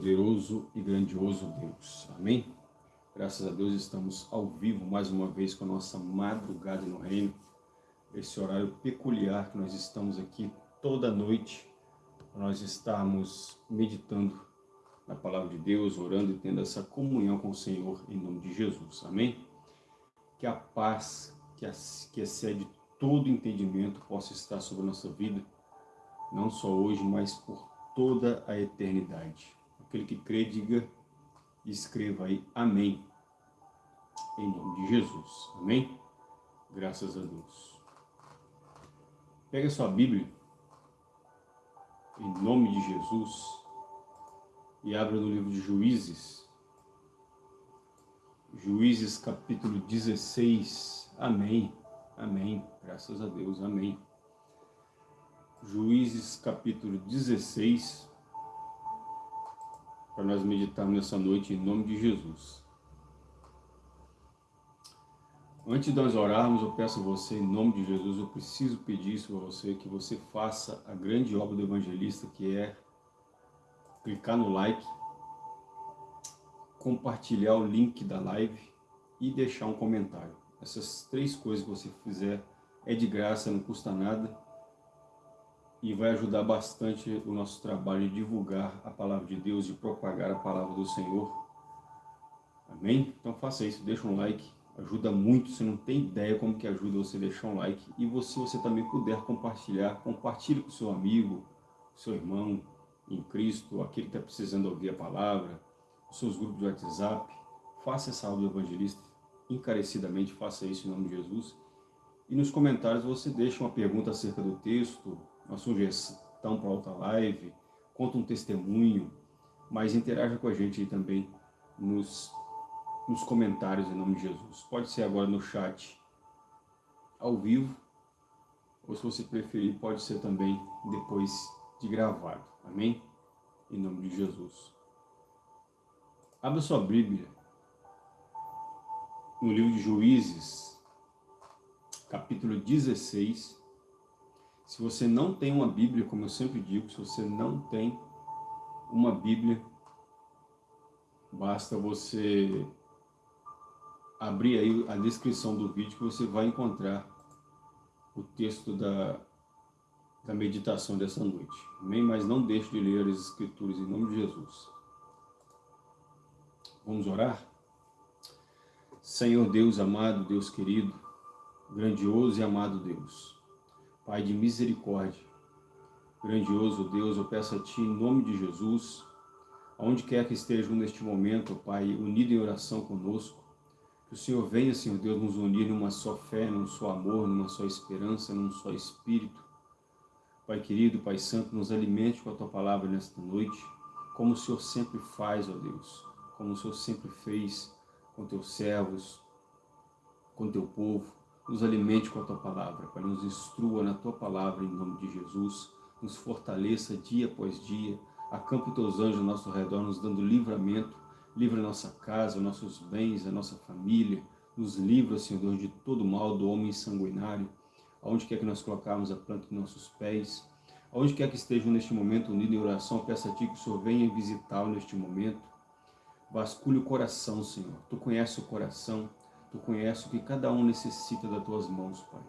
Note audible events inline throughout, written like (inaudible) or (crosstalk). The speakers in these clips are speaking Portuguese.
poderoso e grandioso Deus. Amém? Graças a Deus estamos ao vivo mais uma vez com a nossa madrugada no reino. Esse horário peculiar que nós estamos aqui toda noite. Nós estamos meditando na palavra de Deus, orando e tendo essa comunhão com o Senhor em nome de Jesus. Amém? Que a paz que excede todo entendimento possa estar sobre a nossa vida, não só hoje, mas por toda a eternidade. Aquele que crê, diga e escreva aí, amém, em nome de Jesus, amém? Graças a Deus. Pega sua Bíblia, em nome de Jesus, e abra no livro de Juízes, Juízes capítulo 16, amém, amém, graças a Deus, amém. Juízes capítulo 16, para nós meditarmos nessa noite em nome de Jesus. Antes de nós orarmos, eu peço a você, em nome de Jesus, eu preciso pedir isso para você, que você faça a grande obra do evangelista, que é clicar no like, compartilhar o link da live e deixar um comentário. Essas três coisas que você fizer é de graça, não custa nada e vai ajudar bastante o nosso trabalho de divulgar a palavra de Deus, de propagar a palavra do Senhor. Amém? Então faça isso, deixa um like, ajuda muito, você não tem ideia como que ajuda você deixar um like. E se você também puder compartilhar, compartilhe com seu amigo, seu irmão em Cristo, aquele que está precisando ouvir a palavra, os seus grupos de WhatsApp, faça essa aula do evangelista, encarecidamente faça isso em nome de Jesus. E nos comentários você deixa uma pergunta acerca do texto, uma sugestão para outra live, conta um testemunho, mas interaja com a gente aí também nos, nos comentários em nome de Jesus. Pode ser agora no chat ao vivo, ou se você preferir, pode ser também depois de gravado. Amém? Em nome de Jesus. Abra sua Bíblia no livro de Juízes, capítulo 16, se você não tem uma Bíblia, como eu sempre digo, se você não tem uma Bíblia, basta você abrir aí a descrição do vídeo que você vai encontrar o texto da, da meditação dessa noite. Amém? Mas não deixe de ler as Escrituras em nome de Jesus. Vamos orar? Senhor Deus amado, Deus querido, grandioso e amado Deus, Pai de misericórdia, grandioso Deus, eu peço a Ti, em nome de Jesus, aonde quer que estejam neste momento, Pai, unido em oração conosco, que o Senhor venha, Senhor Deus, nos unir numa só fé, num só amor, numa só esperança, num só Espírito. Pai querido, Pai Santo, nos alimente com a Tua palavra nesta noite, como o Senhor sempre faz, ó Deus, como o Senhor sempre fez com Teus servos, com Teu povo, nos alimente com a Tua Palavra, Pai, nos instrua na Tua Palavra, em nome de Jesus, nos fortaleça dia após dia, acampa os Teus anjos ao nosso redor, nos dando livramento, livra a nossa casa, nossos bens, a nossa família, nos livra, Senhor de todo mal do homem sanguinário, aonde quer que nós colocarmos a planta de nossos pés, aonde quer que estejam neste momento unidos em oração, peço a Ti que o Senhor venha visitá-lo neste momento, vasculhe o coração, Senhor, Tu conheces o coração, Tu conheces o que cada um necessita das Tuas mãos, Pai.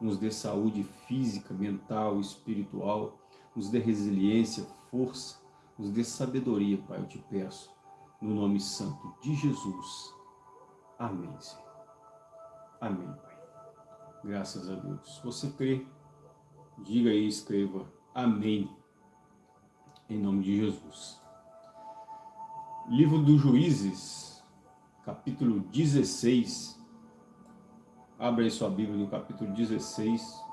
Nos dê saúde física, mental, espiritual, nos dê resiliência, força, nos dê sabedoria, Pai, eu te peço, no nome santo de Jesus. Amém, Senhor. Amém, Pai. Graças a Deus. Se você crê, diga aí, escreva Amém, em nome de Jesus. Livro dos Juízes, capítulo 16. Abra aí sua Bíblia no capítulo 16,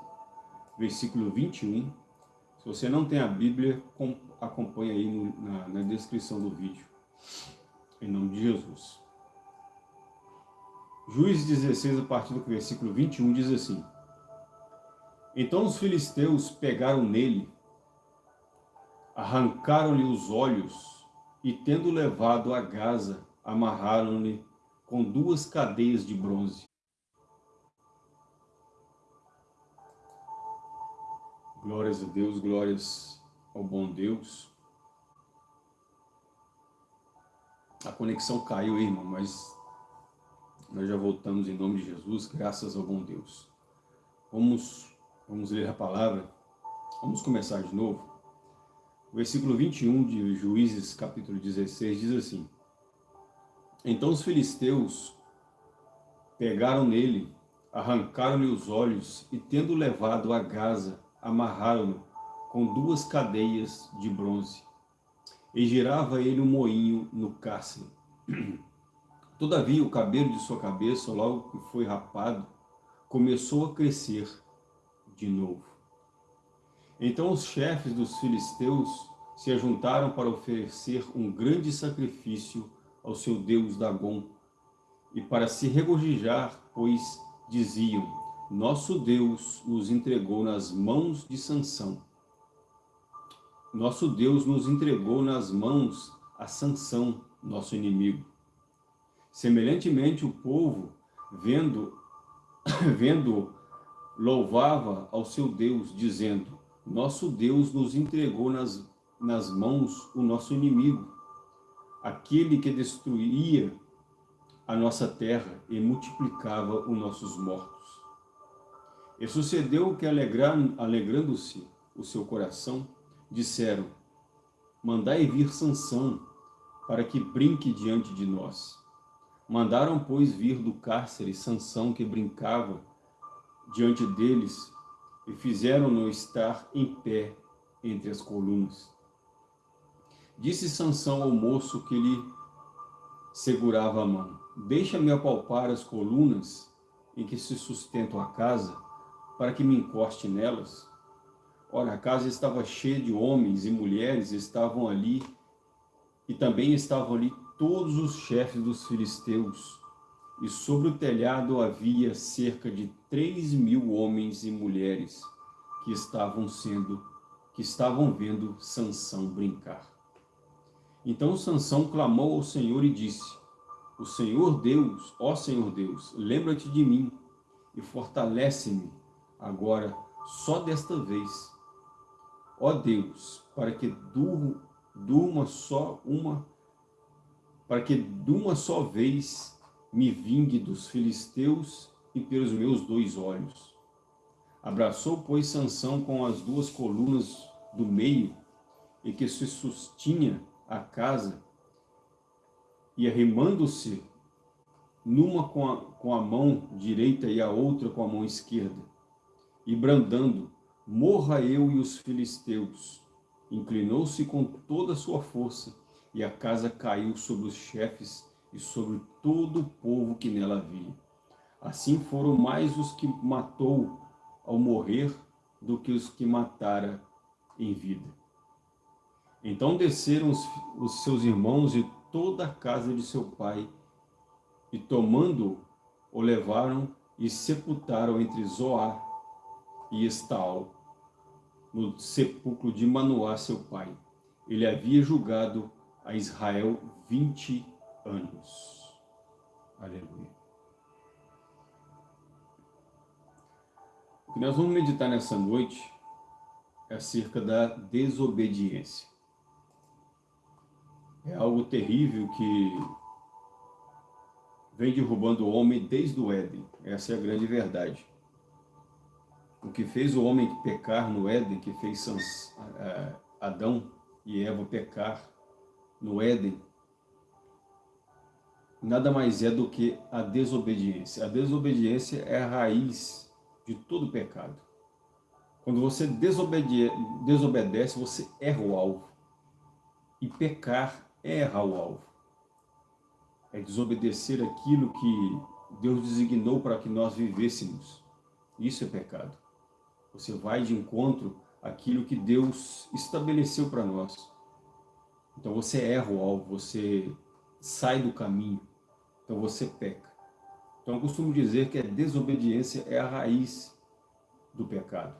versículo 21. Se você não tem a Bíblia, acompanhe aí no, na, na descrição do vídeo. Em nome de Jesus. Juízes 16, a partir do versículo 21, diz assim. Então os filisteus pegaram nele, arrancaram-lhe os olhos e, tendo levado a Gaza, amarraram-lhe com duas cadeias de bronze. Glórias a Deus, glórias ao bom Deus. A conexão caiu, irmão, mas nós já voltamos em nome de Jesus, graças ao bom Deus. Vamos, vamos ler a palavra. Vamos começar de novo. O versículo 21 de Juízes, capítulo 16, diz assim: Então os filisteus pegaram nele, arrancaram-lhe os olhos e, tendo levado a Gaza, amarraram-no com duas cadeias de bronze e girava ele um moinho no cárcere. (clears throat) Todavia o cabelo de sua cabeça, logo que foi rapado, começou a crescer de novo. Então os chefes dos filisteus se ajuntaram para oferecer um grande sacrifício ao seu deus Dagon, e para se regozijar, pois diziam, nosso Deus nos entregou nas mãos de Sansão, nosso Deus nos entregou nas mãos a Sansão, nosso inimigo. Semelhantemente, o povo, vendo, (coughs) vendo, louvava ao seu Deus, dizendo, nosso Deus nos entregou nas, nas mãos o nosso inimigo, aquele que destruía a nossa terra e multiplicava os nossos mortos. E sucedeu que, alegrando-se o seu coração, disseram, mandai vir Sansão, para que brinque diante de nós. Mandaram, pois, vir do cárcere Sansão, que brincava diante deles, e fizeram-no estar em pé entre as colunas. Disse Sansão ao moço que lhe segurava a mão, deixa-me apalpar as colunas em que se sustenta a casa, para que me encoste nelas. Ora, a casa estava cheia de homens e mulheres, estavam ali, e também estavam ali todos os chefes dos filisteus, e sobre o telhado havia cerca de três mil homens e mulheres que estavam sendo, que estavam vendo Sansão brincar. Então Sansão clamou ao Senhor e disse, o Senhor Deus, ó Senhor Deus, lembra-te de mim e fortalece-me agora só desta vez Ó Deus, para que durma só uma, para que de uma só vez me vingue dos filisteus e pelos meus dois olhos. Abraçou, pois, Sansão com as duas colunas do meio e que se sustinha a casa, e arrimando-se numa com a, com a mão direita e a outra com a mão esquerda, e brandando, morra eu e os filisteus. Inclinou-se com toda a sua força, e a casa caiu sobre os chefes e sobre todo o povo que nela havia. Assim foram mais os que matou ao morrer do que os que matara em vida. Então desceram os, os seus irmãos e toda a casa de seu pai, e tomando o levaram e sepultaram entre Zoar e Estaol, no sepulcro de Manoá, seu pai. Ele havia julgado a Israel 20 anos. Aleluia. O que nós vamos meditar nessa noite é acerca da desobediência. É algo terrível que vem derrubando o homem desde o Éden. Essa é a grande verdade o que fez o homem pecar no Éden, que fez Adão e Eva pecar no Éden, nada mais é do que a desobediência. A desobediência é a raiz de todo pecado. Quando você desobedece, você erra o alvo. E pecar errar o alvo. É desobedecer aquilo que Deus designou para que nós vivêssemos. Isso é pecado. Você vai de encontro àquilo que Deus estabeleceu para nós. Então você erra o alvo, você sai do caminho, então você peca. Então eu costumo dizer que a desobediência é a raiz do pecado.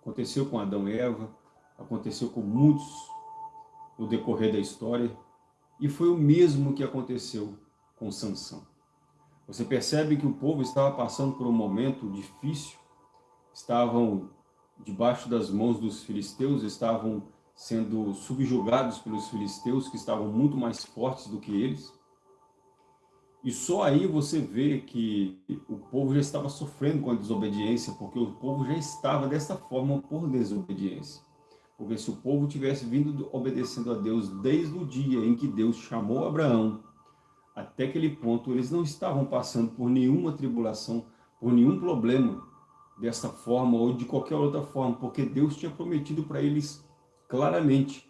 Aconteceu com Adão e Eva, aconteceu com muitos no decorrer da história, e foi o mesmo que aconteceu com Sansão. Você percebe que o povo estava passando por um momento difícil, estavam debaixo das mãos dos filisteus, estavam sendo subjugados pelos filisteus, que estavam muito mais fortes do que eles. E só aí você vê que o povo já estava sofrendo com a desobediência, porque o povo já estava dessa forma por desobediência. Porque se o povo tivesse vindo obedecendo a Deus desde o dia em que Deus chamou Abraão, até aquele ponto eles não estavam passando por nenhuma tribulação, por nenhum problema dessa forma ou de qualquer outra forma, porque Deus tinha prometido para eles claramente.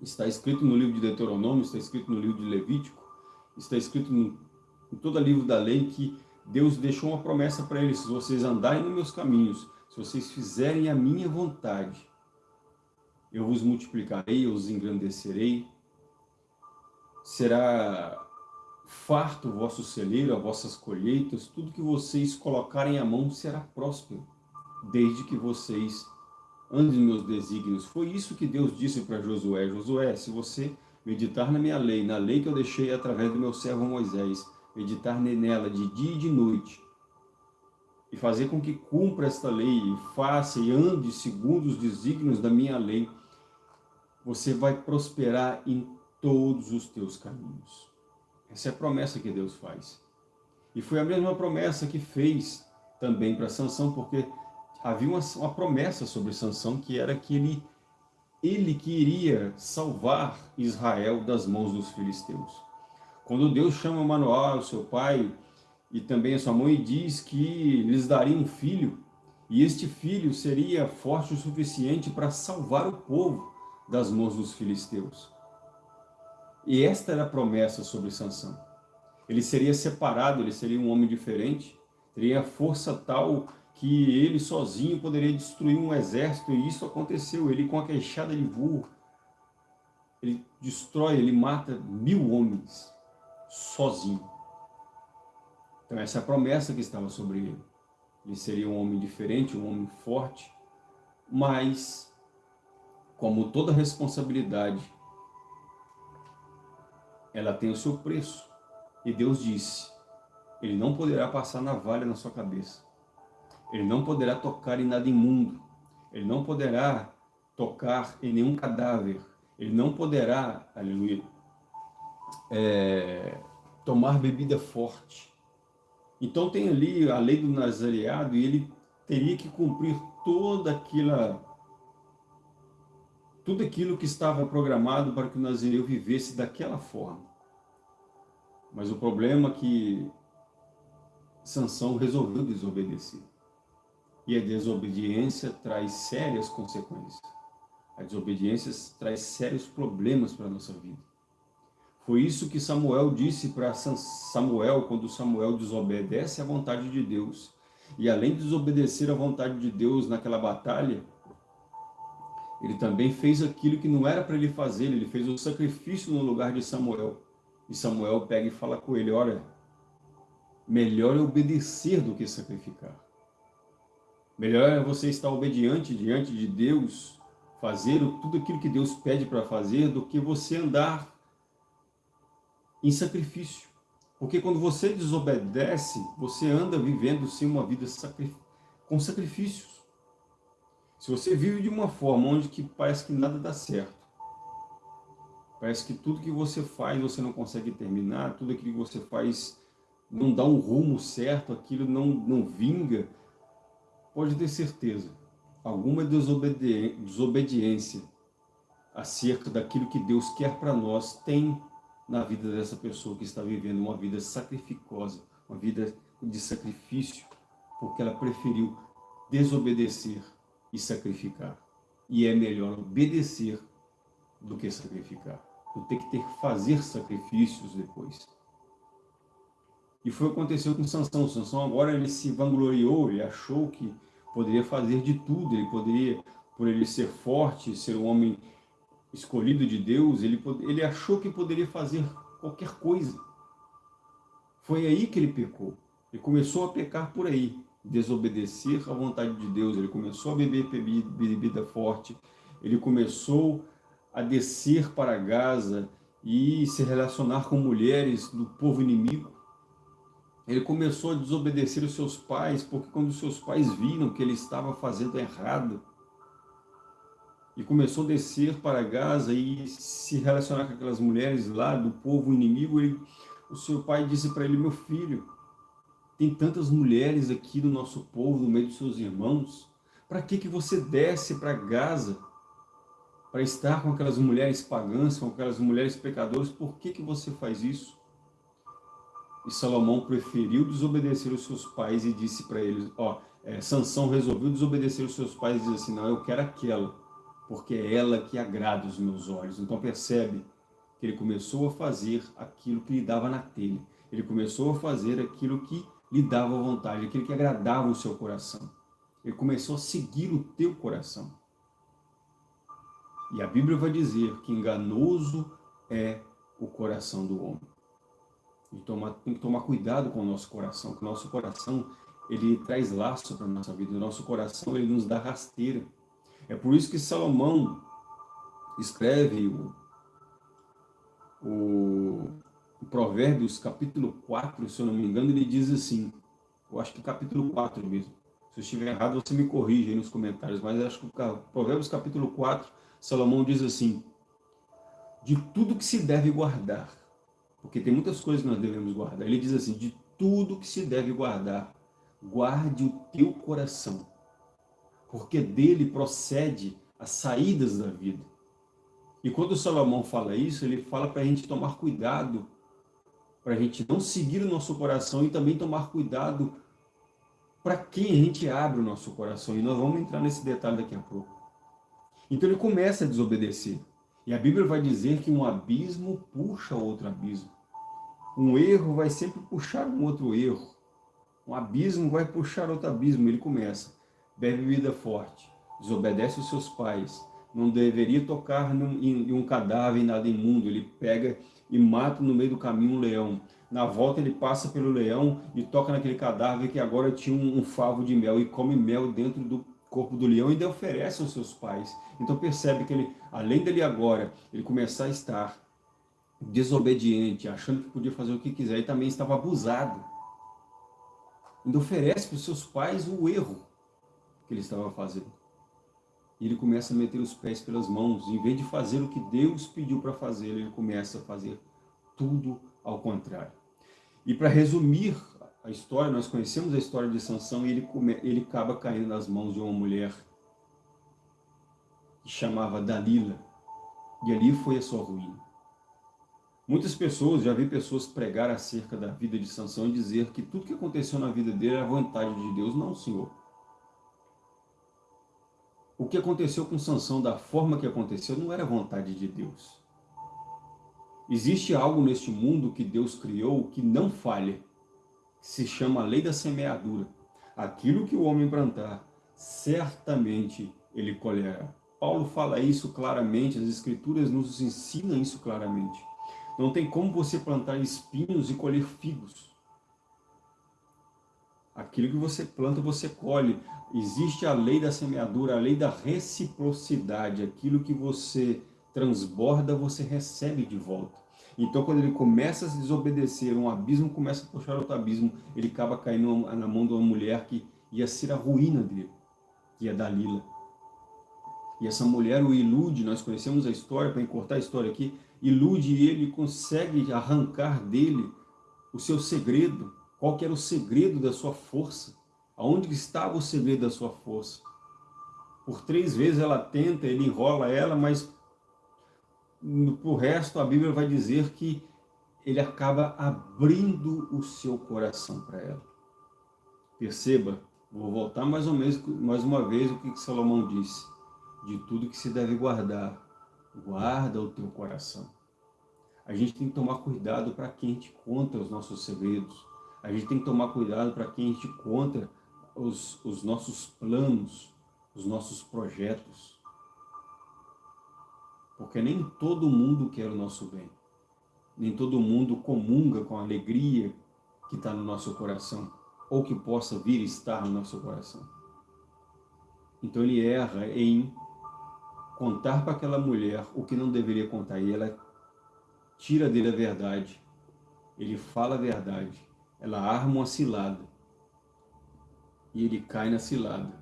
Está escrito no livro de Deuteronômio, está escrito no livro de Levítico, está escrito em, em todo o livro da lei que Deus deixou uma promessa para eles, se vocês andarem nos meus caminhos, se vocês fizerem a minha vontade, eu vos multiplicarei, eu os engrandecerei, será farto o vosso celeiro, as vossas colheitas, tudo que vocês colocarem à mão será próspero, desde que vocês andem meus desígnios. Foi isso que Deus disse para Josué, Josué, se você meditar na minha lei, na lei que eu deixei através do meu servo Moisés, meditar nela de dia e de noite, e fazer com que cumpra esta lei, e faça e ande segundo os desígnios da minha lei, você vai prosperar em todos os teus caminhos. Essa é a promessa que Deus faz. E foi a mesma promessa que fez também para Sansão, porque havia uma, uma promessa sobre Sansão que era que ele ele iria salvar Israel das mãos dos filisteus. Quando Deus chama Manoel, seu pai, e também a sua mãe, diz que lhes daria um filho, e este filho seria forte o suficiente para salvar o povo das mãos dos filisteus. E esta era a promessa sobre Sansão. Ele seria separado, ele seria um homem diferente, teria força tal que ele sozinho poderia destruir um exército, e isso aconteceu. Ele com a queixada de burro, ele destrói, ele mata mil homens, sozinho. Então essa é a promessa que estava sobre ele. Ele seria um homem diferente, um homem forte, mas, como toda responsabilidade, ela tem o seu preço. E Deus disse, ele não poderá passar navalha na sua cabeça. Ele não poderá tocar em nada imundo. Ele não poderá tocar em nenhum cadáver. Ele não poderá, aleluia, é, tomar bebida forte. Então tem ali a lei do nazareado e ele teria que cumprir toda aquela tudo aquilo que estava programado para que o Nazireu vivesse daquela forma. Mas o problema é que Sansão resolveu desobedecer. E a desobediência traz sérias consequências. A desobediência traz sérios problemas para a nossa vida. Foi isso que Samuel disse para Samuel, quando Samuel desobedece à vontade de Deus. E além de desobedecer à vontade de Deus naquela batalha, ele também fez aquilo que não era para ele fazer, ele fez o sacrifício no lugar de Samuel. E Samuel pega e fala com ele, olha, melhor é obedecer do que sacrificar. Melhor é você estar obediente diante de Deus, fazer tudo aquilo que Deus pede para fazer, do que você andar em sacrifício. Porque quando você desobedece, você anda vivendo sim uma vida com sacrifícios. Se você vive de uma forma onde que parece que nada dá certo, parece que tudo que você faz você não consegue terminar, tudo aquilo que você faz não dá um rumo certo, aquilo não, não vinga, pode ter certeza, alguma desobedi desobediência acerca daquilo que Deus quer para nós tem na vida dessa pessoa que está vivendo uma vida sacrificosa, uma vida de sacrifício, porque ela preferiu desobedecer e sacrificar. E é melhor obedecer do que sacrificar. Tu tem que ter que fazer sacrifícios depois. E foi o que aconteceu com Sansão. Sansão agora ele se vangloriou, ele achou que poderia fazer de tudo, ele poderia, por ele ser forte, ser um homem escolhido de Deus, ele, ele achou que poderia fazer qualquer coisa. Foi aí que ele pecou. Ele começou a pecar por aí desobedecer à vontade de Deus, ele começou a beber bebida forte, ele começou a descer para Gaza e se relacionar com mulheres do povo inimigo. Ele começou a desobedecer os seus pais, porque quando os seus pais viram que ele estava fazendo errado, e começou a descer para Gaza e se relacionar com aquelas mulheres lá do povo inimigo, ele, o seu pai disse para ele, meu filho, tem tantas mulheres aqui do nosso povo, no meio dos seus irmãos, para que, que você desce para Gaza? Para estar com aquelas mulheres pagãs, com aquelas mulheres pecadoras, por que, que você faz isso? E Salomão preferiu desobedecer os seus pais e disse para eles, ó, é, Sansão resolveu desobedecer os seus pais e disse assim, não, eu quero aquela, porque é ela que agrada os meus olhos. Então percebe que ele começou a fazer aquilo que lhe dava na telha. Ele começou a fazer aquilo que lhe dava vontade, aquilo que agradava o seu coração. Ele começou a seguir o teu coração. E a Bíblia vai dizer que enganoso é o coração do homem. E toma, tem que tomar cuidado com o nosso coração, que o nosso coração ele traz laço para a nossa vida, o nosso coração ele nos dá rasteira. É por isso que Salomão escreve o, o Provérbios capítulo 4, se eu não me engano, ele diz assim, eu acho que capítulo 4 mesmo, se eu estiver errado você me corrige aí nos comentários, mas acho que Provérbios capítulo 4, Salomão diz assim, de tudo que se deve guardar, porque tem muitas coisas que nós devemos guardar, ele diz assim, de tudo que se deve guardar, guarde o teu coração, porque dele procede as saídas da vida. E quando Salomão fala isso, ele fala para a gente tomar cuidado, para a gente não seguir o nosso coração e também tomar cuidado para quem a gente abre o nosso coração. E nós vamos entrar nesse detalhe daqui a pouco. Então ele começa a desobedecer. E a Bíblia vai dizer que um abismo puxa outro abismo. Um erro vai sempre puxar um outro erro. Um abismo vai puxar outro abismo. Ele começa bebe bebida forte, desobedece os seus pais, não deveria tocar num, em, em um cadáver, nada imundo, ele pega e mata no meio do caminho um leão. Na volta ele passa pelo leão e toca naquele cadáver que agora tinha um, um favo de mel e come mel dentro do corpo do leão e ainda oferece aos seus pais. Então percebe que ele, além dele agora, ele começar a estar desobediente, achando que podia fazer o que quiser e também estava abusado. Ainda oferece para os seus pais o erro que ele estava fazendo. E ele começa a meter os pés pelas mãos, em vez de fazer o que Deus pediu para fazer, ele começa a fazer tudo ao contrário. E para resumir a história, nós conhecemos a história de Sansão e ele, come, ele acaba caindo nas mãos de uma mulher que chamava Dalila. E ali foi a sua ruína. Muitas pessoas, já vi pessoas pregar acerca da vida de Sansão e dizer que tudo que aconteceu na vida dele era vontade de Deus. Não, Senhor. O que aconteceu com Sansão, da forma que aconteceu, não era vontade de Deus. Existe algo neste mundo que Deus criou que não falha, que se chama a lei da semeadura. Aquilo que o homem plantar, certamente ele colherá. Paulo fala isso claramente, as escrituras nos ensinam isso claramente. Não tem como você plantar espinhos e colher figos. Aquilo que você planta, você colhe. Existe a lei da semeadura, a lei da reciprocidade. Aquilo que você transborda, você recebe de volta. Então, quando ele começa a se desobedecer, um abismo começa a puxar outro abismo, ele acaba caindo na mão de uma mulher que ia ser a ruína dele, que é Dalila. E essa mulher o ilude, nós conhecemos a história, para encurtar a história aqui, ilude ele, consegue arrancar dele o seu segredo, qual que era o segredo da sua força. Aonde estava o segredo da sua força? Por três vezes ela tenta, ele enrola ela, mas o resto a Bíblia vai dizer que ele acaba abrindo o seu coração para ela. Perceba, vou voltar mais ou menos, mais uma vez o que Salomão disse. De tudo que se deve guardar, guarda o teu coração. A gente tem que tomar cuidado para quem gente conta os nossos segredos. A gente tem que tomar cuidado para quem a gente conta os, os nossos planos, os nossos projetos. Porque nem todo mundo quer o nosso bem. Nem todo mundo comunga com a alegria que está no nosso coração, ou que possa vir estar no nosso coração. Então ele erra em contar para aquela mulher o que não deveria contar, e ela tira dele a verdade, ele fala a verdade, ela arma uma cilada, e ele cai na cilada.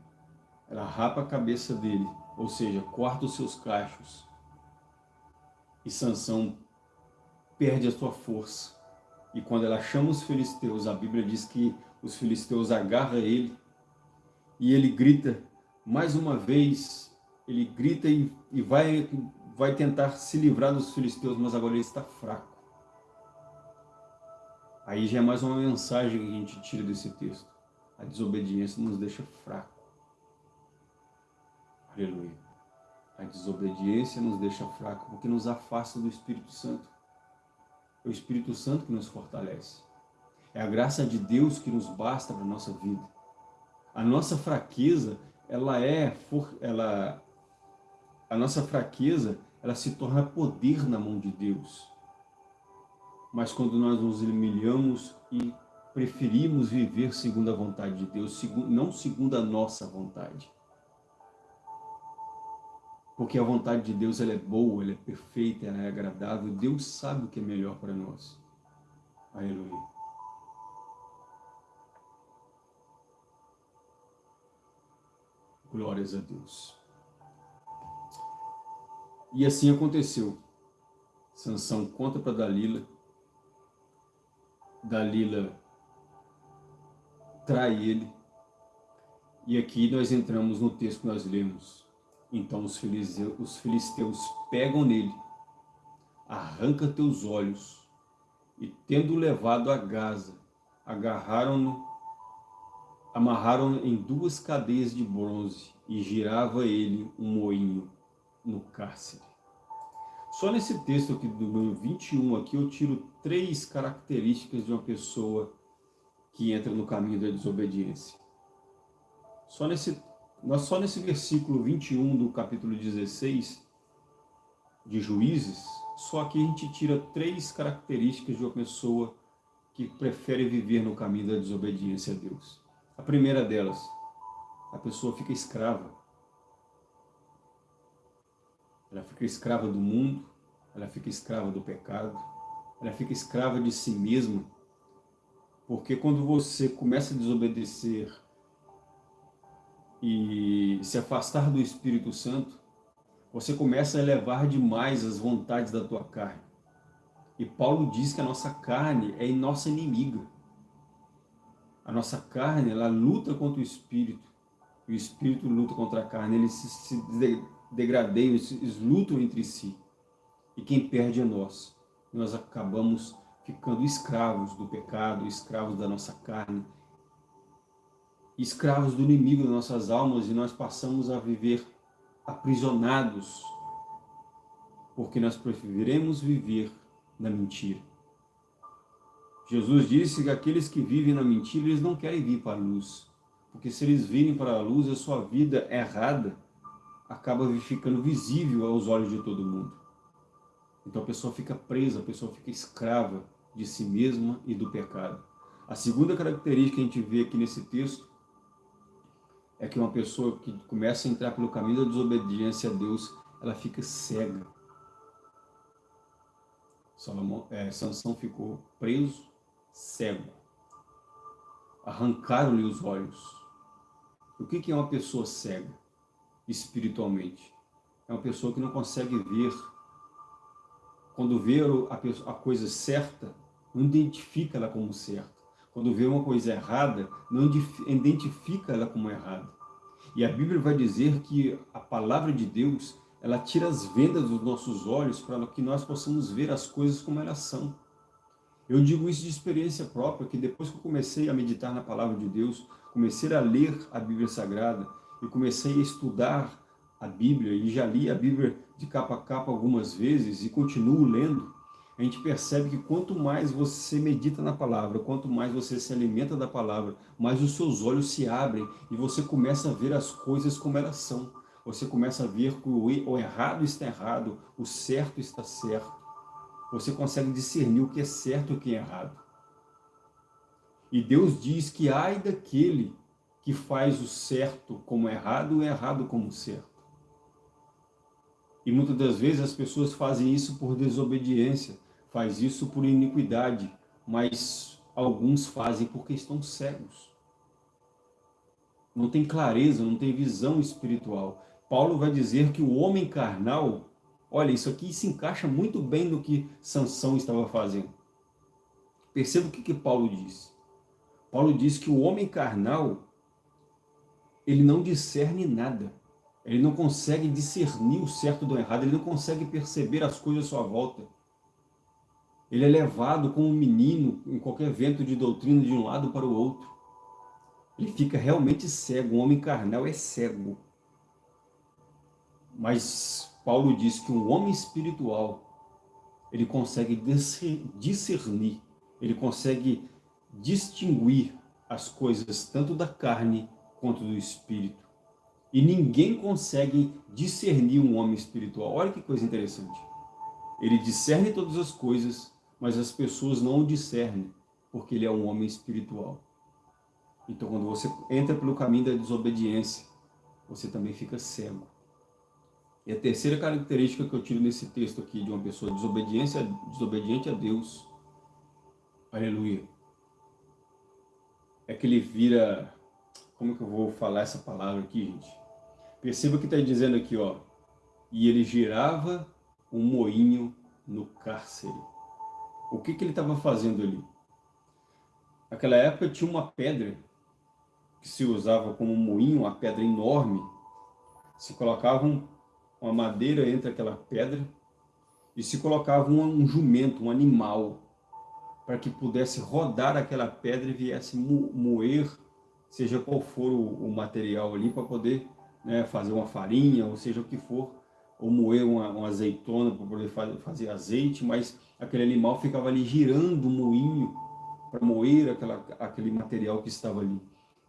Ela rapa a cabeça dele, ou seja, corta os seus cachos. E Sansão perde a sua força. E quando ela chama os filisteus, a Bíblia diz que os filisteus agarram ele e ele grita mais uma vez, ele grita e, e vai, vai tentar se livrar dos filisteus, mas agora ele está fraco. Aí já é mais uma mensagem que a gente tira desse texto. A desobediência nos deixa fraco. Aleluia. A desobediência nos deixa fraco porque nos afasta do Espírito Santo. É o Espírito Santo que nos fortalece. É a graça de Deus que nos basta para a nossa vida. A nossa fraqueza, ela é, ela, a nossa fraqueza, ela se torna poder na mão de Deus. Mas quando nós nos humilhamos e preferimos viver segundo a vontade de Deus, não segundo a nossa vontade, porque a vontade de Deus ela é boa, ela é perfeita, ela é agradável. Deus sabe o que é melhor para nós. Aleluia. Glórias a Deus. E assim aconteceu. Sansão conta para Dalila. Dalila trai ele. E aqui nós entramos no texto que nós lemos. Então os filisteus, os filisteus pegam nele, arranca teus olhos, e tendo levado a Gaza, agarraram-no, amarraram em duas cadeias de bronze e girava ele um moinho no cárcere. Só nesse texto aqui do 21 aqui eu tiro três características de uma pessoa que entra no caminho da desobediência. Só nesse só nesse versículo 21 do capítulo 16 de Juízes, só que a gente tira três características de uma pessoa que prefere viver no caminho da desobediência a Deus. A primeira delas, a pessoa fica escrava. Ela fica escrava do mundo, ela fica escrava do pecado, ela fica escrava de si mesma, porque quando você começa a desobedecer e se afastar do Espírito Santo, você começa a elevar demais as vontades da tua carne. E Paulo diz que a nossa carne é nossa inimiga. A nossa carne, ela luta contra o Espírito. O Espírito luta contra a carne. Eles se, se degradeiam, eles lutam entre si. E quem perde é nós. Nós acabamos ficando escravos do pecado, escravos da nossa carne, escravos do inimigo das nossas almas e nós passamos a viver aprisionados, porque nós preferiremos viver na mentira. Jesus disse que aqueles que vivem na mentira, eles não querem vir para a luz, porque se eles virem para a luz, a sua vida errada acaba ficando visível aos olhos de todo mundo. Então a pessoa fica presa, a pessoa fica escrava de si mesma e do pecado. A segunda característica que a gente vê aqui nesse texto é que uma pessoa que começa a entrar pelo caminho da desobediência a Deus, ela fica cega. Salomão, é, Sansão ficou preso, cego. Arrancaram-lhe os olhos. O que é uma pessoa cega, espiritualmente? É uma pessoa que não consegue ver. Quando vê a, a coisa certa, não identifica ela como certa quando vê uma coisa errada, não identifica ela como errada. E a Bíblia vai dizer que a palavra de Deus, ela tira as vendas dos nossos olhos para que nós possamos ver as coisas como elas são. Eu digo isso de experiência própria, que depois que eu comecei a meditar na palavra de Deus, comecei a ler a Bíblia Sagrada e comecei a estudar a Bíblia, e já li a Bíblia de capa a capa algumas vezes e continuo lendo, a gente percebe que quanto mais você medita na palavra, quanto mais você se alimenta da palavra, mais os seus olhos se abrem e você começa a ver as coisas como elas são. Você começa a ver que o errado está errado, o certo está certo. Você consegue discernir o que é certo e o que é errado. E Deus diz que ai daquele que faz o certo como errado o errado como certo. E muitas das vezes as pessoas fazem isso por desobediência, faz isso por iniquidade, mas alguns fazem porque estão cegos. Não tem clareza, não tem visão espiritual. Paulo vai dizer que o homem carnal, olha, isso aqui se encaixa muito bem no que Sansão estava fazendo. Perceba o que, que Paulo diz. Paulo diz que o homem carnal, ele não discerne nada. Ele não consegue discernir o certo do errado, ele não consegue perceber as coisas à sua volta. Ele é levado como um menino em qualquer vento de doutrina de um lado para o outro. Ele fica realmente cego, o homem carnal é cego. Mas Paulo diz que um homem espiritual, ele consegue discernir, ele consegue distinguir as coisas tanto da carne quanto do espírito. E ninguém consegue discernir um homem espiritual. Olha que coisa interessante. Ele discerne todas as coisas, mas as pessoas não o discernem, porque ele é um homem espiritual. Então, quando você entra pelo caminho da desobediência, você também fica cego. E a terceira característica que eu tiro nesse texto aqui de uma pessoa desobediência, desobediente a Deus, aleluia, é que ele vira, como que eu vou falar essa palavra aqui, gente? Perceba que está dizendo aqui, ó, e ele girava um moinho no cárcere. O que, que ele estava fazendo ali? Naquela época tinha uma pedra que se usava como moinho, uma pedra enorme. Se colocava um, uma madeira entre aquela pedra e se colocava um, um jumento, um animal, para que pudesse rodar aquela pedra e viesse moer, seja qual for o, o material ali, para poder né, fazer uma farinha, ou seja o que for, ou moer uma, uma azeitona para poder fazer, azeite, mas aquele animal ficava ali girando o moinho para moer aquela, aquele material que estava ali.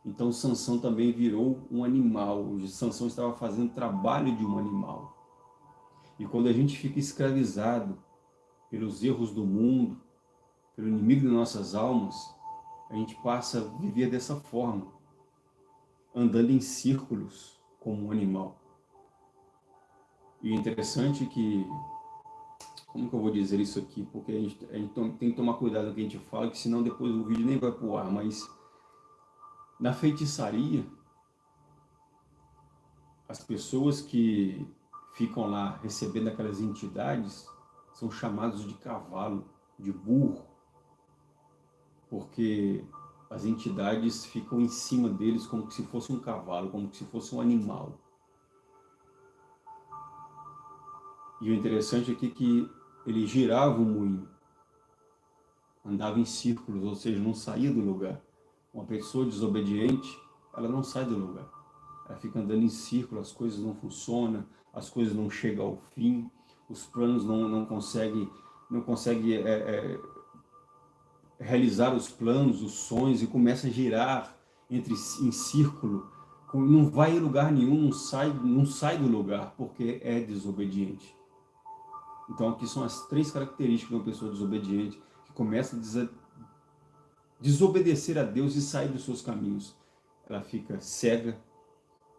Então Sansão também virou um animal, Sansão estava fazendo trabalho de um animal. E quando a gente fica escravizado pelos erros do mundo, pelo inimigo de nossas almas, a gente passa a viver dessa forma, andando em círculos, como um animal. E interessante é que, como que eu vou dizer isso aqui? Porque a gente, a gente tem que tomar cuidado com o que a gente fala, que senão depois o vídeo nem vai pro ar, mas na feitiçaria, as pessoas que ficam lá recebendo aquelas entidades são chamados de cavalo, de burro, porque as entidades ficam em cima deles como se fosse um cavalo, como se fosse um animal. E o interessante aqui é que ele girava o moinho, andava em círculos, ou seja, não saía do lugar. Uma pessoa desobediente, ela não sai do lugar. Ela fica andando em círculo, as coisas não funcionam, as coisas não chegam ao fim, os planos não, não conseguem não consegue, é, é, realizar os planos, os sonhos e começa a girar entre em círculo, não vai em lugar nenhum, não sai, não sai do lugar, porque é desobediente. Então aqui são as três características de uma pessoa desobediente, que começa a desobedecer a Deus e sair dos seus caminhos. Ela fica cega,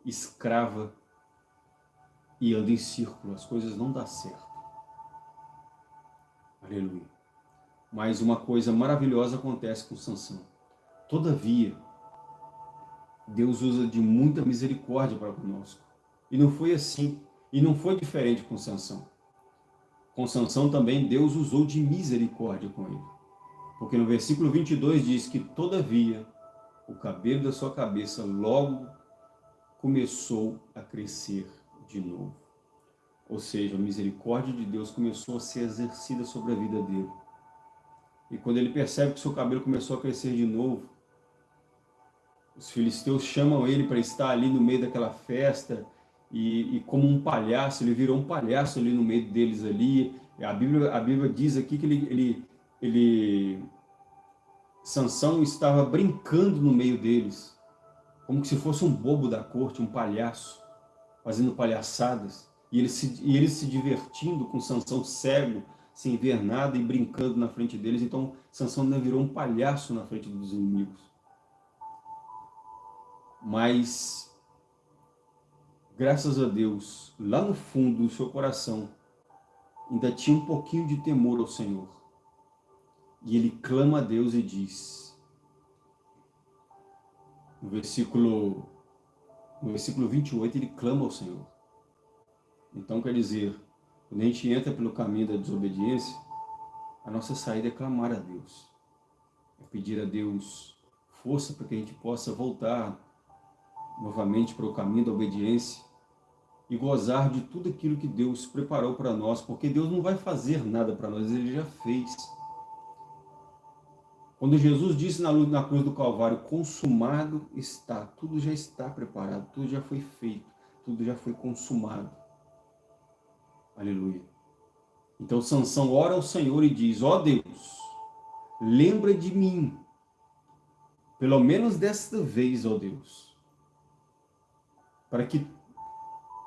escrava e anda em círculo, as coisas não dão certo. Aleluia. Mas uma coisa maravilhosa acontece com Sansão. Todavia, Deus usa de muita misericórdia para conosco. E não foi assim, e não foi diferente com Sansão. Com Sansão também Deus usou de misericórdia com ele. Porque no versículo 22 diz que, todavia, o cabelo da sua cabeça logo começou a crescer de novo. Ou seja, a misericórdia de Deus começou a ser exercida sobre a vida dele. E quando ele percebe que seu cabelo começou a crescer de novo, os filisteus chamam ele para estar ali no meio daquela festa, e, e, como um palhaço, ele virou um palhaço ali no meio deles ali. A Bíblia, a Bíblia diz aqui que ele, ele, ele, Sansão estava brincando no meio deles, como se fosse um bobo da corte, um palhaço, fazendo palhaçadas. E ele se, e ele se divertindo com Sansão cego, sem ver nada e brincando na frente deles. Então, Sansão ainda virou um palhaço na frente dos inimigos. Mas, graças a Deus, lá no fundo do seu coração, ainda tinha um pouquinho de temor ao Senhor. E ele clama a Deus e diz, no versículo, no versículo 28, ele clama ao Senhor. Então, quer dizer, quando a gente entra pelo caminho da desobediência, a nossa saída é clamar a Deus. É pedir a Deus força para que a gente possa voltar novamente para o caminho da obediência e gozar de tudo aquilo que Deus preparou para nós, porque Deus não vai fazer nada para nós, Ele já fez. Quando Jesus disse na, cruz do Calvário, consumado está, tudo já está preparado, tudo já foi feito, tudo já foi consumado. Aleluia. Então Sansão ora ao Senhor e diz, ó oh Deus, lembra de mim, pelo menos desta vez, ó Deus, para que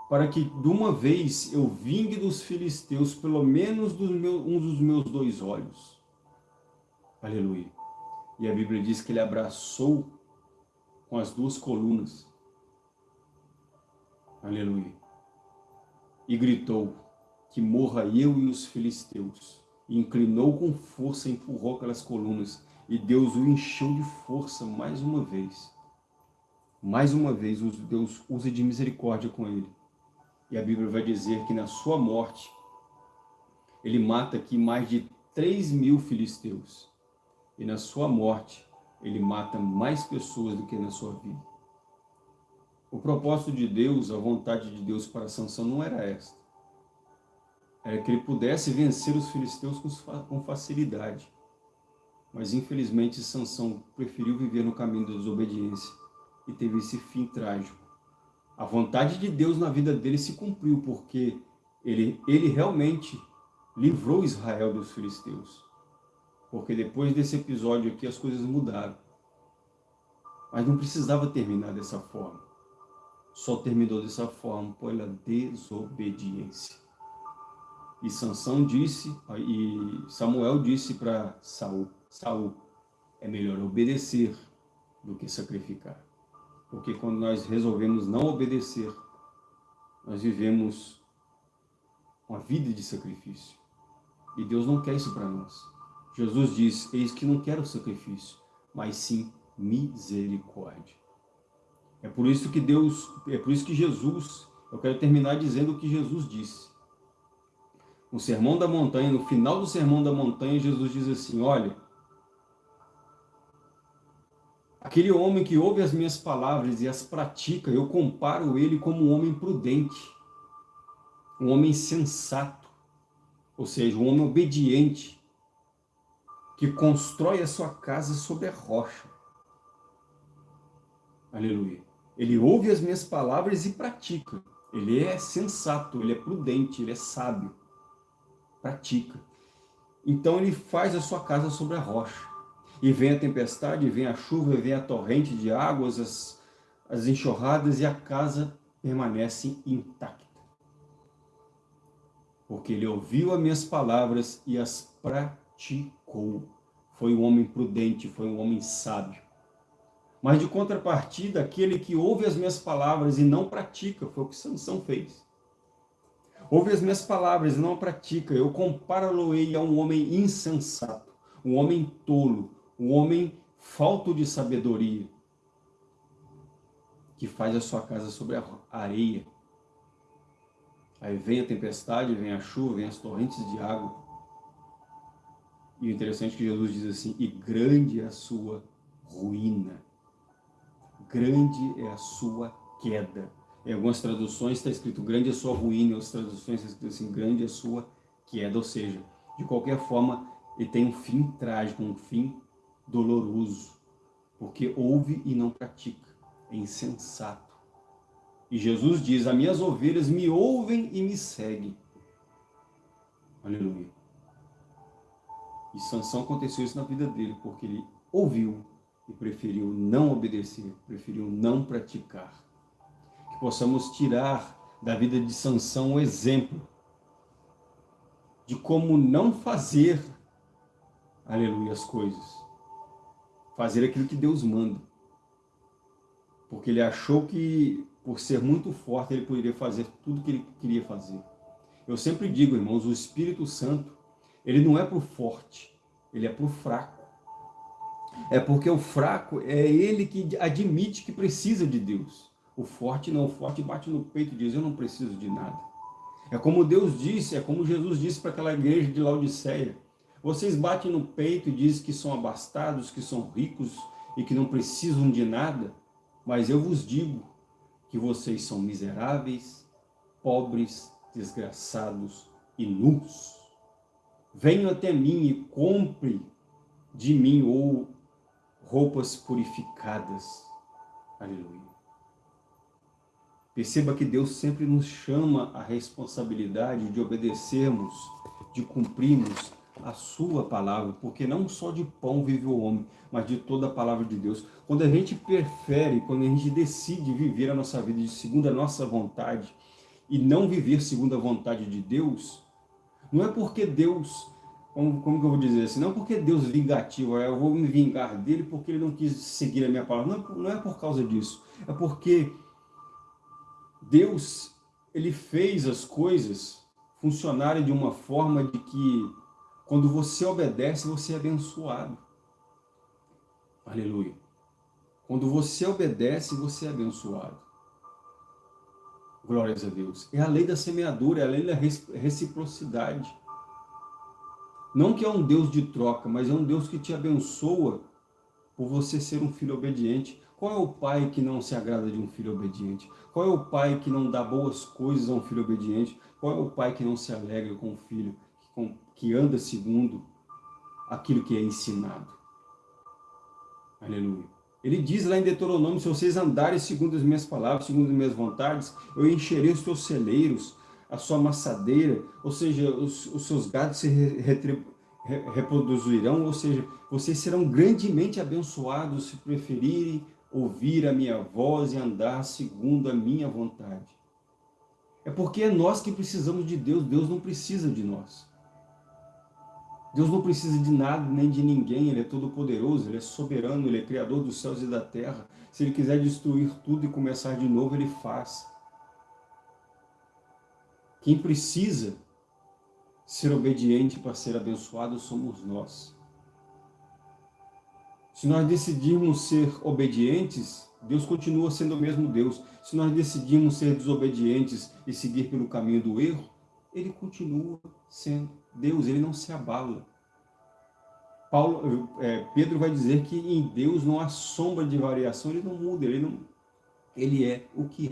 para que de uma vez eu vingue dos filisteus pelo menos dos meus, um dos meus dois olhos. Aleluia. E a Bíblia diz que ele abraçou com as duas colunas. Aleluia. E gritou, que morra eu e os filisteus. E inclinou com força, empurrou aquelas colunas. E Deus o encheu de força mais uma vez. Mais uma vez, Deus usa de misericórdia com ele. E a Bíblia vai dizer que na sua morte, ele mata aqui mais de 3 mil filisteus. E na sua morte, ele mata mais pessoas do que na sua vida. O propósito de Deus, a vontade de Deus para Sansão não era esta. Era que ele pudesse vencer os filisteus com facilidade. Mas infelizmente Sansão preferiu viver no caminho da desobediência e teve esse fim trágico. A vontade de Deus na vida dele se cumpriu, porque ele, ele realmente livrou Israel dos filisteus. Porque depois desse episódio aqui as coisas mudaram. Mas não precisava terminar dessa forma. Só terminou dessa forma pela desobediência. E Sansão disse, e Samuel disse para Saul, Saul, é melhor obedecer do que sacrificar. Porque quando nós resolvemos não obedecer, nós vivemos uma vida de sacrifício. E Deus não quer isso para nós. Jesus diz, eis que não quero sacrifício, mas sim misericórdia. É por isso que Deus, é por isso que Jesus, eu quero terminar dizendo o que Jesus disse. No Sermão da Montanha, no final do Sermão da Montanha, Jesus diz assim, olha, Aquele homem que ouve as minhas palavras e as pratica, eu comparo ele como um homem prudente, um homem sensato, ou seja, um homem obediente, que constrói a sua casa sobre a rocha. Aleluia. Ele ouve as minhas palavras e pratica. Ele é sensato, ele é prudente, ele é sábio. Pratica. Então ele faz a sua casa sobre a rocha. E vem a tempestade, vem a chuva, vem a torrente de águas, as, as enxurradas e a casa permanece intacta. Porque ele ouviu as minhas palavras e as praticou. Foi um homem prudente, foi um homem sábio. Mas de contrapartida, aquele que ouve as minhas palavras e não pratica, foi o que Sansão fez. Ouve as minhas palavras e não pratica, eu comparo-lo-ei a um homem insensato, um homem tolo, o homem falto de sabedoria, que faz a sua casa sobre a areia. Aí vem a tempestade, vem a chuva, vem as torrentes de água. E o interessante é que Jesus diz assim, e grande é a sua ruína. Grande é a sua queda. Em algumas traduções está escrito grande é sua ruína, em outras traduções está escrito assim, grande é sua queda. Ou seja, de qualquer forma, ele tem um fim trágico, um fim doloroso, porque ouve e não pratica, é insensato. E Jesus diz, as minhas ovelhas me ouvem e me seguem. Aleluia. E Sansão aconteceu isso na vida dele, porque ele ouviu e preferiu não obedecer, preferiu não praticar. Que possamos tirar da vida de Sansão um exemplo de como não fazer, aleluia, as coisas fazer aquilo que Deus manda. Porque ele achou que, por ser muito forte, ele poderia fazer tudo que ele queria fazer. Eu sempre digo, irmãos, o Espírito Santo, ele não é para o forte, ele é para o fraco. É porque o fraco é ele que admite que precisa de Deus. O forte não, o forte bate no peito e diz, eu não preciso de nada. É como Deus disse, é como Jesus disse para aquela igreja de Laodiceia. Vocês batem no peito e dizem que são abastados, que são ricos e que não precisam de nada, mas eu vos digo que vocês são miseráveis, pobres, desgraçados e nus. Venham até mim e compre de mim ou roupas purificadas. Aleluia. Perceba que Deus sempre nos chama a responsabilidade de obedecermos, de cumprirmos a sua palavra, porque não só de pão vive o homem, mas de toda a palavra de Deus. Quando a gente prefere, quando a gente decide viver a nossa vida de segundo a nossa vontade e não viver segundo a vontade de Deus, não é porque Deus, como, como que eu vou dizer assim, não é porque Deus vingativo, eu vou me vingar dele porque ele não quis seguir a minha palavra, não, não é por causa disso, é porque Deus, ele fez as coisas funcionarem de uma forma de que quando você obedece, você é abençoado. Aleluia. Quando você obedece, você é abençoado. Glórias a Deus. É a lei da semeadura, é a lei da reciprocidade. Não que é um Deus de troca, mas é um Deus que te abençoa por você ser um filho obediente. Qual é o pai que não se agrada de um filho obediente? Qual é o pai que não dá boas coisas a um filho obediente? Qual é o pai que não se alegra com o filho que anda segundo aquilo que é ensinado? Aleluia. Ele diz lá em Deuteronômio, se vocês andarem segundo as minhas palavras, segundo as minhas vontades, eu encherei os teus celeiros, a sua amassadeira, ou seja, os, os seus gados se reproduzirão, ou seja, vocês serão grandemente abençoados se preferirem ouvir a minha voz e andar segundo a minha vontade. É porque é nós que precisamos de Deus, Deus não precisa de nós. Deus não precisa de nada nem de ninguém, Ele é todo poderoso, Ele é soberano, Ele é criador dos céus e da terra. Se Ele quiser destruir tudo e começar de novo, Ele faz. Quem precisa ser obediente para ser abençoado somos nós. Se nós decidirmos ser obedientes, Deus continua sendo o mesmo Deus. Se nós decidirmos ser desobedientes e seguir pelo caminho do erro, Ele continua sendo Deus, Ele não se abala. Paulo, é, Pedro vai dizer que em Deus não há sombra de variação, Ele não muda, Ele, não, ele é o que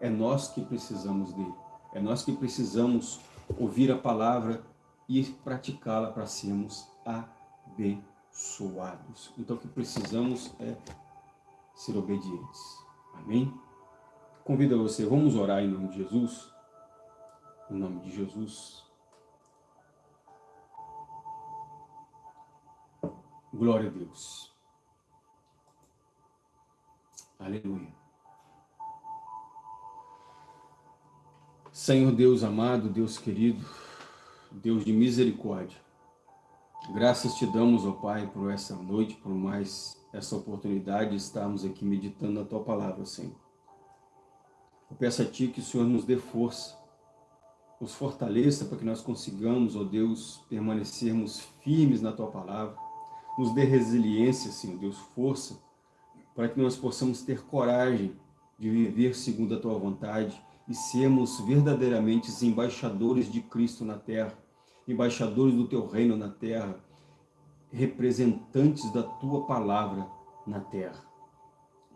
é. É nós que precisamos dEle. É nós que precisamos ouvir a palavra e praticá-la para sermos abençoados abençoados. Então o que precisamos é ser obedientes. Amém? Convido você, vamos orar em nome de Jesus. Em nome de Jesus. Glória a Deus. Aleluia. Senhor Deus amado, Deus querido, Deus de misericórdia, Graças te damos, ó Pai, por essa noite, por mais essa oportunidade de estarmos aqui meditando a Tua Palavra, Senhor. Eu peço a Ti que o Senhor nos dê força, nos fortaleça para que nós consigamos, ó Deus, permanecermos firmes na Tua Palavra, nos dê resiliência, Senhor Deus, força, para que nós possamos ter coragem de viver segundo a Tua vontade e sermos verdadeiramente embaixadores de Cristo na terra, embaixadores do teu reino na terra, representantes da tua palavra na terra.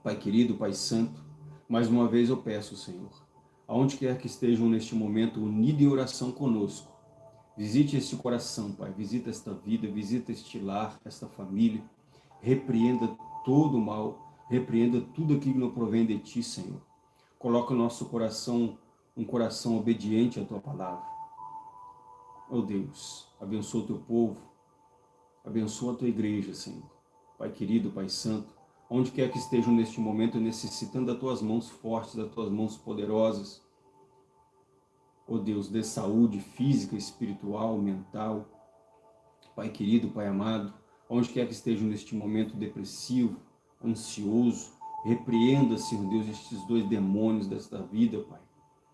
Pai querido, Pai santo, mais uma vez eu peço, Senhor, aonde quer que estejam neste momento unidos em oração conosco, visite este coração, Pai, visita esta vida, visita este lar, esta família, repreenda todo o mal, repreenda tudo aquilo que não provém de Ti, Senhor. Coloca o nosso coração, um coração obediente à Tua palavra. Ó Deus, abençoa o teu povo, abençoa a tua igreja, Senhor. Pai querido, Pai santo, onde quer que estejam neste momento necessitando das tuas mãos fortes, das tuas mãos poderosas. Ó Deus, dê saúde física, espiritual, mental. Pai querido, Pai amado, onde quer que estejam neste momento depressivo, ansioso, repreenda, Senhor Deus, estes dois demônios desta vida, Pai,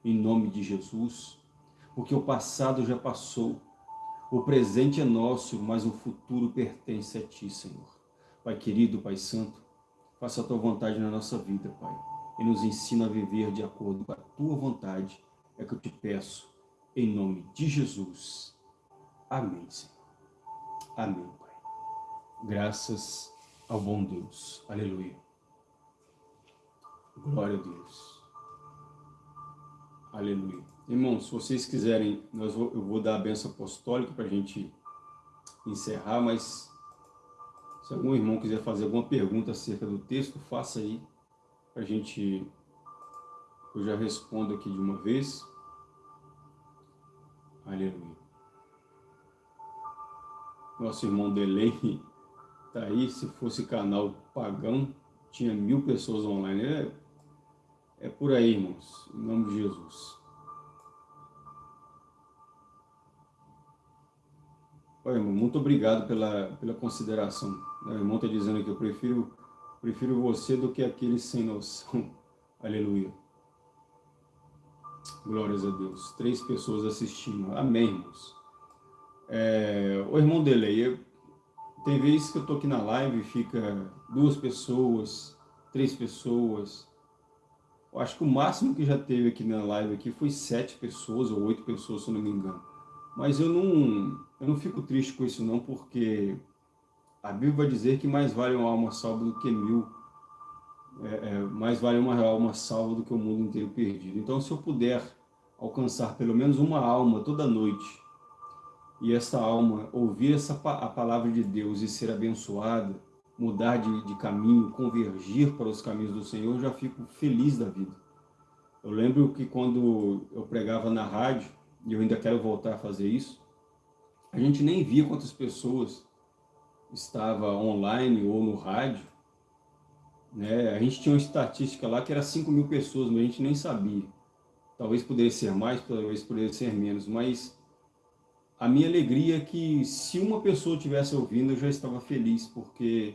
em nome de Jesus porque o passado já passou. O presente é nosso, mas o futuro pertence a Ti, Senhor. Pai querido, Pai santo, faça a Tua vontade na nossa vida, Pai, e nos ensina a viver de acordo com a Tua vontade, é que eu te peço, em nome de Jesus. Amém, Senhor. Amém, Pai. Graças ao bom Deus. Aleluia. Glória a Deus. Aleluia. Irmãos, se vocês quiserem, nós vou, eu vou dar a benção apostólica para a gente encerrar, mas se algum irmão quiser fazer alguma pergunta acerca do texto, faça aí, para a gente, eu já respondo aqui de uma vez. Aleluia. Nosso irmão Delay (laughs) está aí, se fosse canal pagão, tinha mil pessoas online. É, é por aí, irmãos, em nome de Jesus. Olha, irmão, muito obrigado pela, pela consideração. O irmão está dizendo que eu prefiro, prefiro você do que aqueles sem noção. (laughs) Aleluia. Glórias a Deus. Três pessoas assistindo. Amém, irmãos. É, o irmão Delay, tem vezes que eu estou aqui na live e fica duas pessoas, três pessoas. Eu acho que o máximo que já teve aqui na live aqui foi sete pessoas ou oito pessoas, se eu não me engano. Mas eu não, eu não fico triste com isso não, porque a Bíblia vai dizer que mais vale uma alma salva do que mil, é, é, mais vale uma alma salva do que o mundo inteiro perdido. Então, se eu puder alcançar pelo menos uma alma toda noite, e essa alma ouvir essa, a palavra de Deus e ser abençoada, mudar de, de caminho, convergir para os caminhos do Senhor, eu já fico feliz da vida. Eu lembro que quando eu pregava na rádio, e eu ainda quero voltar a fazer isso, a gente nem via quantas pessoas estava online ou no rádio, né? A gente tinha uma estatística lá que era 5 mil pessoas, mas a gente nem sabia. Talvez pudesse ser mais, talvez pudesse ser menos, mas a minha alegria é que se uma pessoa tivesse ouvindo, eu já estava feliz, porque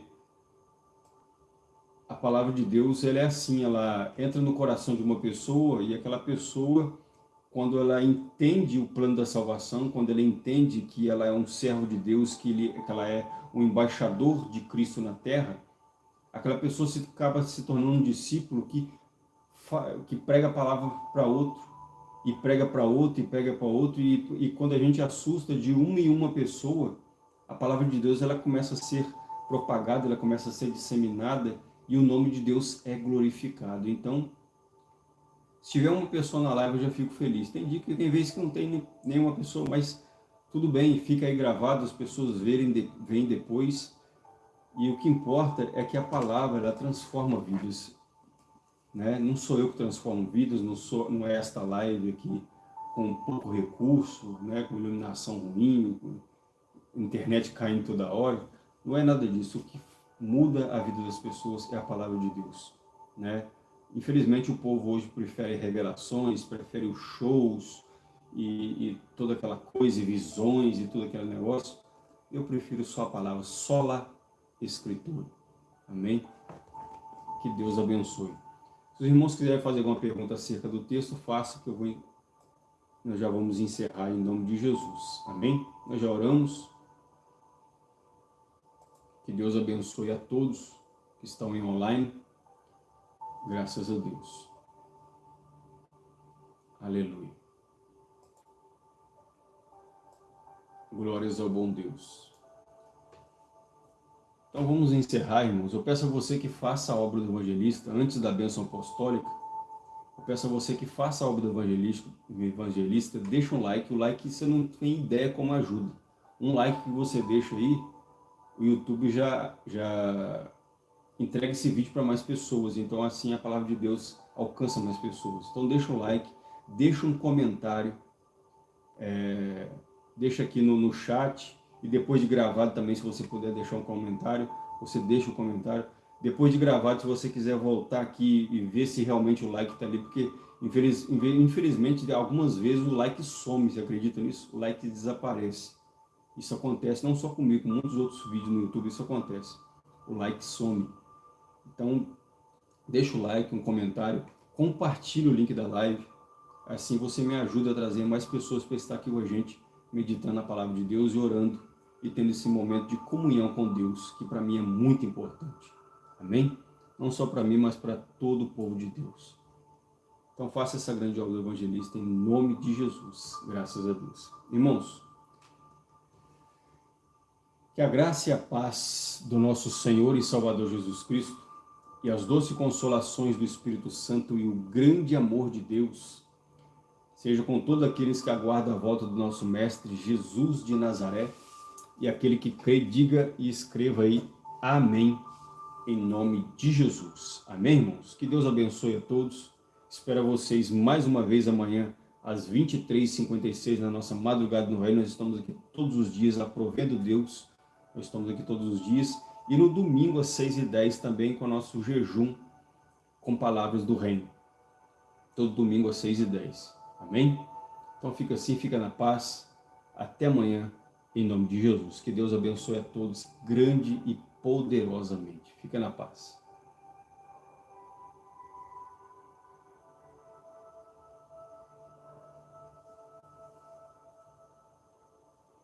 a palavra de Deus, ela é assim, ela entra no coração de uma pessoa e aquela pessoa quando ela entende o plano da salvação, quando ela entende que ela é um servo de Deus, que, ele, que ela é um embaixador de Cristo na terra, aquela pessoa se, acaba se tornando um discípulo que, que prega a palavra para outro, e prega para outro, e prega para outro, e, e quando a gente assusta de uma em uma pessoa, a palavra de Deus ela começa a ser propagada, ela começa a ser disseminada, e o nome de Deus é glorificado. Então, se tiver uma pessoa na live, eu já fico feliz. Tem dia que tem vezes que não tem nenhuma pessoa, mas tudo bem, fica aí gravado, as pessoas verem, de, veem depois. E o que importa é que a palavra, ela transforma vidas. Né? Não sou eu que transformo vidas, não, sou, não é esta live aqui com pouco recurso, né? com iluminação ruim, com internet caindo toda hora. Não é nada disso. O que muda a vida das pessoas é a palavra de Deus. Né? Infelizmente o povo hoje prefere revelações, prefere os shows e, e toda aquela coisa, e visões e todo aquele negócio. Eu prefiro só a palavra, sola escritura. Amém? Que Deus abençoe. Se os irmãos quiserem fazer alguma pergunta acerca do texto, faça que eu vou, nós já vamos encerrar em nome de Jesus. Amém? Nós já oramos. Que Deus abençoe a todos que estão em online. Graças a Deus. Aleluia. Glórias ao bom Deus. Então vamos encerrar, irmãos. Eu peço a você que faça a obra do evangelista antes da bênção apostólica. Eu peço a você que faça a obra do evangelista, evangelista deixa um like. O like você não tem ideia como ajuda. Um like que você deixa aí, o YouTube já, já entregue esse vídeo para mais pessoas. Então assim a palavra de Deus alcança mais pessoas. Então deixa um like, deixa um comentário, é, deixa aqui no, no chat e depois de gravado também, se você puder deixar um comentário, você deixa um comentário. Depois de gravado, se você quiser voltar aqui e ver se realmente o like está ali, porque infeliz, infelizmente algumas vezes o like some, você acredita nisso? O like desaparece. Isso acontece não só comigo, com muitos outros vídeos no YouTube, isso acontece. O like some. Então, deixa o like, um comentário, compartilhe o link da live. Assim você me ajuda a trazer mais pessoas para estar aqui com a gente, meditando a palavra de Deus e orando e tendo esse momento de comunhão com Deus, que para mim é muito importante. Amém? Não só para mim, mas para todo o povo de Deus. Então faça essa grande obra do evangelista em nome de Jesus, graças a Deus. Irmãos, que a graça e a paz do nosso Senhor e Salvador Jesus Cristo e as doces consolações do Espírito Santo e o grande amor de Deus seja com todos aqueles que aguardam a volta do nosso Mestre Jesus de Nazaré e aquele que crê, diga e escreva aí, amém, em nome de Jesus. Amém, irmãos? Que Deus abençoe a todos. Espero vocês mais uma vez amanhã, às 23h56, na nossa madrugada no reino. Nós estamos aqui todos os dias, aprovendo Deus, nós estamos aqui todos os dias. E no domingo, às 6h10, também com o nosso jejum com palavras do reino. Todo domingo, às 6h10. Amém? Então fica assim, fica na paz. Até amanhã, em nome de Jesus. Que Deus abençoe a todos grande e poderosamente. Fica na paz.